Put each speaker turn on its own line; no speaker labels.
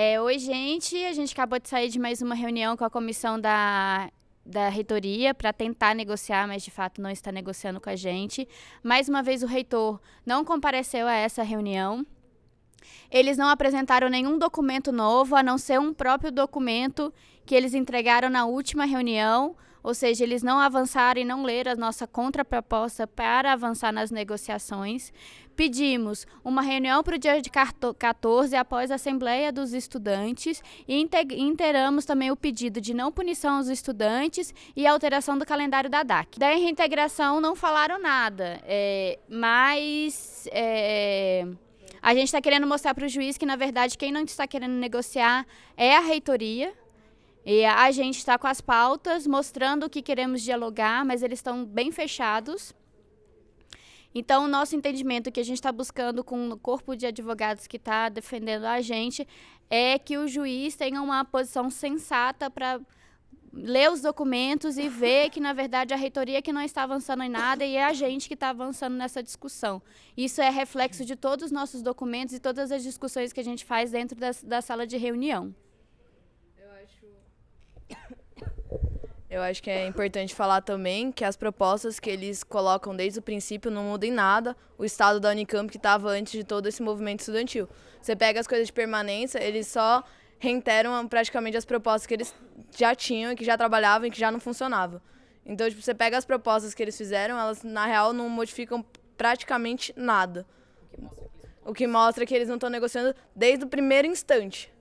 É, oi, gente. A gente acabou de sair de mais uma reunião com a comissão da, da reitoria para tentar negociar, mas de fato não está negociando com a gente. Mais uma vez, o reitor não compareceu a essa reunião. Eles não apresentaram nenhum documento novo, a não ser um próprio documento que eles entregaram na última reunião, ou seja, eles não avançaram e não leram a nossa contraproposta para avançar nas negociações. Pedimos uma reunião para o dia de 14, após a Assembleia dos Estudantes, e inteiramos também o pedido de não punição aos estudantes e alteração do calendário da DAC. Da reintegração não falaram nada, é, mas. É, a gente está querendo mostrar para o juiz que, na verdade, quem não está querendo negociar é a reitoria. E a gente está com as pautas, mostrando que queremos dialogar, mas eles estão bem fechados. Então, o nosso entendimento que a gente está buscando com o corpo de advogados que está defendendo a gente é que o juiz tenha uma posição sensata para ler os documentos e ver que, na verdade, a reitoria que não está avançando em nada e é a gente que está avançando nessa discussão. Isso é reflexo de todos os nossos documentos e todas as discussões que a gente faz dentro da, da sala de reunião.
Eu acho... Eu acho que é importante falar também que as propostas que eles colocam desde o princípio não mudam em nada o estado da Unicamp que estava antes de todo esse movimento estudantil. Você pega as coisas de permanência, eles só reiteram praticamente as propostas que eles já tinham, que já trabalhavam e que já não funcionavam. Então, tipo, você pega as propostas que eles fizeram, elas na real não modificam praticamente nada. O que mostra que eles não estão negociando desde o primeiro instante.